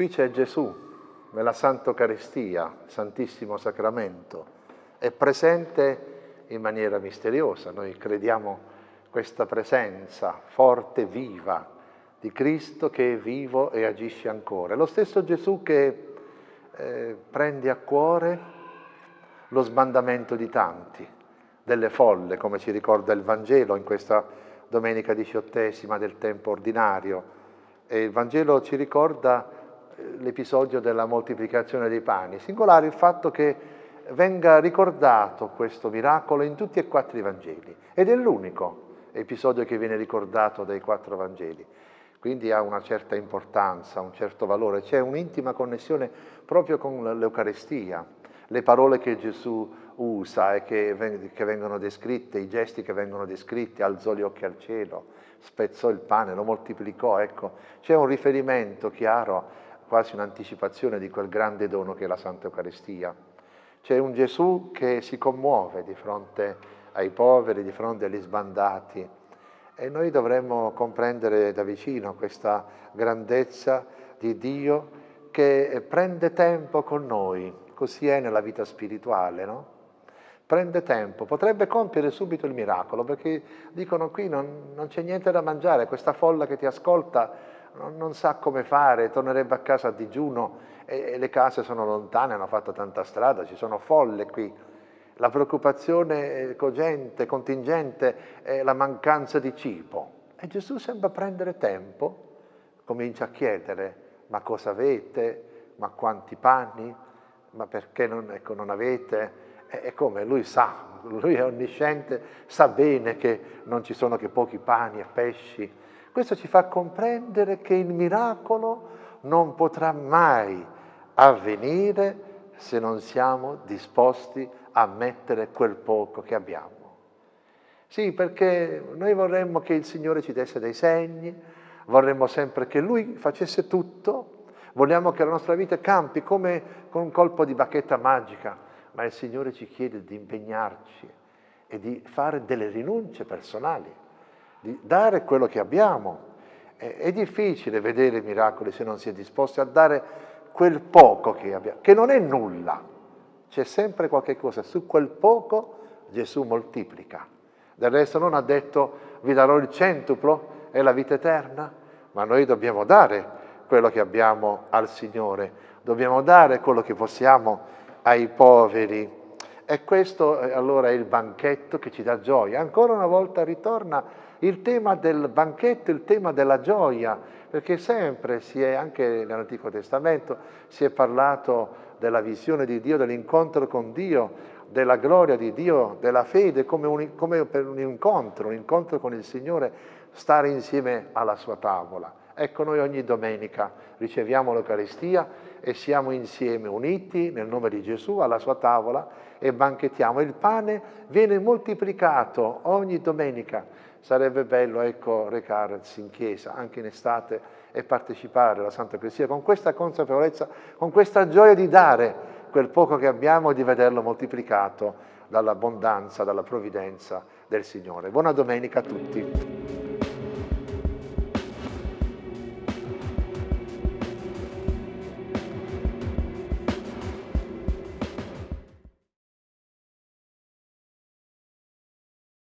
Qui c'è Gesù, nella Santa Eucaristia, Santissimo Sacramento, è presente in maniera misteriosa. Noi crediamo questa presenza forte, viva, di Cristo che è vivo e agisce ancora. Lo stesso Gesù che eh, prende a cuore lo sbandamento di tanti, delle folle, come ci ricorda il Vangelo in questa domenica diciottesima del tempo ordinario. E il Vangelo ci ricorda l'episodio della moltiplicazione dei pani. Singolare il fatto che venga ricordato questo miracolo in tutti e quattro i Vangeli ed è l'unico episodio che viene ricordato dai quattro Vangeli. Quindi ha una certa importanza, un certo valore, c'è un'intima connessione proprio con l'Eucarestia, le parole che Gesù usa e che, che vengono descritte, i gesti che vengono descritti, alzò gli occhi al cielo, spezzò il pane, lo moltiplicò, ecco, c'è un riferimento chiaro quasi un'anticipazione di quel grande dono che è la Santa Eucaristia. C'è un Gesù che si commuove di fronte ai poveri, di fronte agli sbandati e noi dovremmo comprendere da vicino questa grandezza di Dio che prende tempo con noi, così è nella vita spirituale, no? Prende tempo, potrebbe compiere subito il miracolo, perché dicono qui non, non c'è niente da mangiare, questa folla che ti ascolta non, non, sa come fare, tornerebbe a casa a digiuno e, e le case sono lontane, hanno fatto tanta strada, ci sono folle qui. La preoccupazione cogente, contingente è la mancanza di cibo. E Gesù sembra prendere tempo, comincia a chiedere, ma cosa avete? Ma quanti panni? Ma perché non, ecco, non avete? E come? Lui sa, lui è onnisciente, sa bene che non ci sono che pochi pani e pesci, questo ci fa comprendere che il miracolo non potrà mai avvenire se non siamo disposti a mettere quel poco che abbiamo. Sì, perché noi vorremmo che il Signore ci desse dei segni, vorremmo sempre che Lui facesse tutto, vogliamo che la nostra vita campi come con un colpo di bacchetta magica, ma il Signore ci chiede di impegnarci e di fare delle rinunce personali di dare quello che abbiamo. È, è difficile vedere miracoli se non si è disposti a dare quel poco che abbiamo, che non è nulla. C'è sempre qualche cosa, su quel poco Gesù moltiplica. Del resto non ha detto vi darò il centuplo e la vita eterna, ma noi dobbiamo dare quello che abbiamo al Signore, dobbiamo dare quello che possiamo ai poveri. E questo eh, allora è il banchetto che ci dà gioia. Ancora una volta ritorna il tema del banchetto, il tema della gioia, perché sempre si è, anche nell'Antico Testamento, si è parlato della visione di Dio, dell'incontro con Dio, della gloria di Dio, della fede, come, un, come per un incontro, un incontro con il Signore, stare insieme alla sua tavola. Ecco, noi ogni domenica riceviamo l'Eucaristia e siamo insieme uniti nel nome di Gesù alla sua tavola e banchettiamo. Il pane viene moltiplicato ogni domenica sarebbe bello ecco, recarsi in chiesa anche in estate e partecipare alla Santa Eucaristia con questa consapevolezza, con questa gioia di dare quel poco che abbiamo e di vederlo moltiplicato dall'abbondanza, dalla provvidenza del Signore. Buona domenica a tutti.